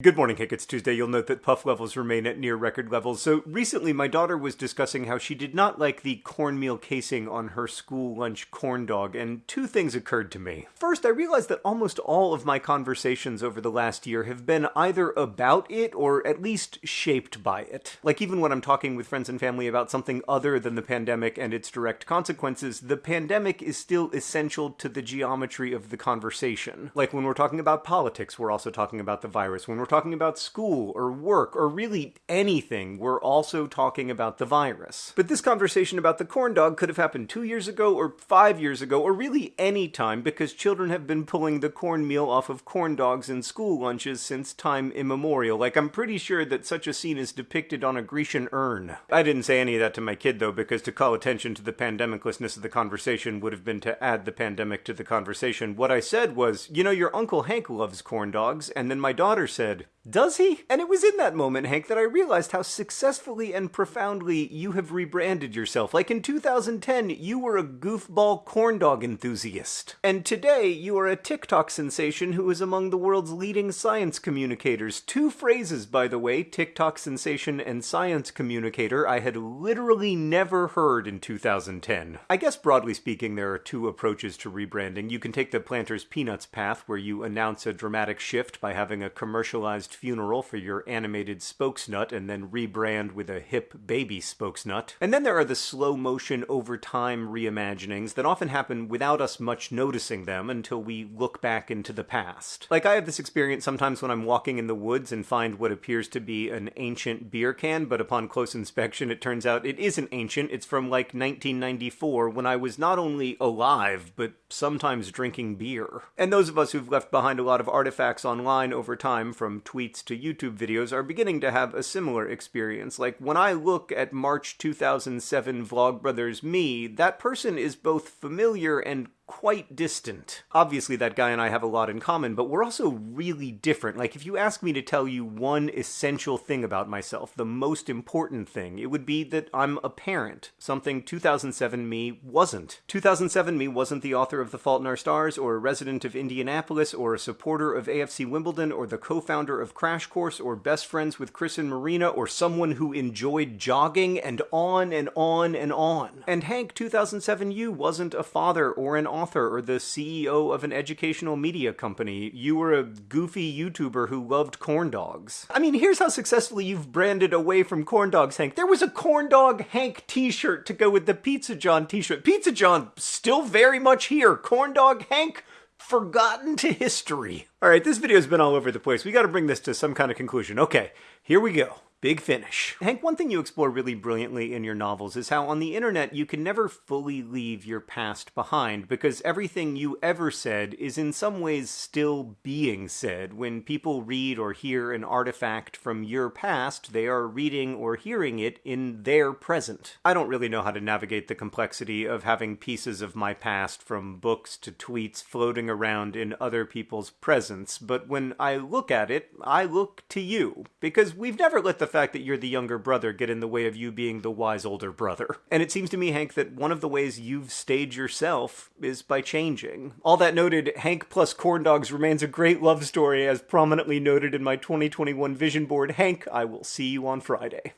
Good morning, Hank. It's Tuesday. You'll note that puff levels remain at near record levels. So recently, my daughter was discussing how she did not like the cornmeal casing on her school lunch corn dog, and two things occurred to me. First, I realized that almost all of my conversations over the last year have been either about it or at least shaped by it. Like even when I'm talking with friends and family about something other than the pandemic and its direct consequences, the pandemic is still essential to the geometry of the conversation. Like when we're talking about politics, we're also talking about the virus. When we're talking about school or work or really anything, we're also talking about the virus. But this conversation about the corn dog could have happened two years ago or five years ago or really any time because children have been pulling the cornmeal off of corn dogs in school lunches since time immemorial. Like, I'm pretty sure that such a scene is depicted on a Grecian urn. I didn't say any of that to my kid though because to call attention to the pandemiclessness of the conversation would have been to add the pandemic to the conversation. What I said was, you know, your Uncle Hank loves corn dogs, and then my daughter said, good does he? And it was in that moment, Hank, that I realized how successfully and profoundly you have rebranded yourself. Like in 2010, you were a goofball corn dog enthusiast. And today, you are a TikTok sensation who is among the world's leading science communicators. Two phrases, by the way, TikTok sensation and science communicator, I had literally never heard in 2010. I guess broadly speaking, there are two approaches to rebranding. You can take the Planters Peanuts path, where you announce a dramatic shift by having a commercialized funeral for your animated spokesnut and then rebrand with a hip baby spokesnut. And then there are the slow motion over time reimaginings that often happen without us much noticing them until we look back into the past. Like I have this experience sometimes when I'm walking in the woods and find what appears to be an ancient beer can, but upon close inspection it turns out it isn't ancient, it's from like 1994 when I was not only alive, but sometimes drinking beer. And those of us who've left behind a lot of artifacts online over time from tweets to YouTube videos are beginning to have a similar experience. Like when I look at March 2007 Vlogbrothers me, that person is both familiar and quite distant. Obviously, that guy and I have a lot in common, but we're also really different. Like, if you ask me to tell you one essential thing about myself, the most important thing, it would be that I'm a parent, something 2007 me wasn't. 2007 me wasn't the author of The Fault in Our Stars, or a resident of Indianapolis, or a supporter of AFC Wimbledon, or the co founder of Crash Course, or best friends with Chris and Marina, or someone who enjoyed jogging, and on and on and on. And Hank 2007U wasn't a father or an author or the CEO of an educational media company. You were a goofy YouTuber who loved corn dogs. I mean, here's how successfully you've branded away from corn dogs, Hank. There was a corn dog Hank t-shirt to go with the Pizza John t-shirt. Pizza John still very much here. Corn dog Hank forgotten to history. All right, this video's been all over the place. We got to bring this to some kind of conclusion. Okay, here we go. Big finish. Hank, one thing you explore really brilliantly in your novels is how on the internet you can never fully leave your past behind because everything you ever said is in some ways still being said. When people read or hear an artifact from your past, they are reading or hearing it in their present. I don't really know how to navigate the complexity of having pieces of my past from books to tweets floating around in other people's presence, but when I look at it, I look to you because we've never let the fact that you're the younger brother get in the way of you being the wise older brother. And it seems to me, Hank, that one of the ways you've stayed yourself is by changing. All that noted, Hank plus corn dogs remains a great love story, as prominently noted in my 2021 vision board. Hank, I will see you on Friday.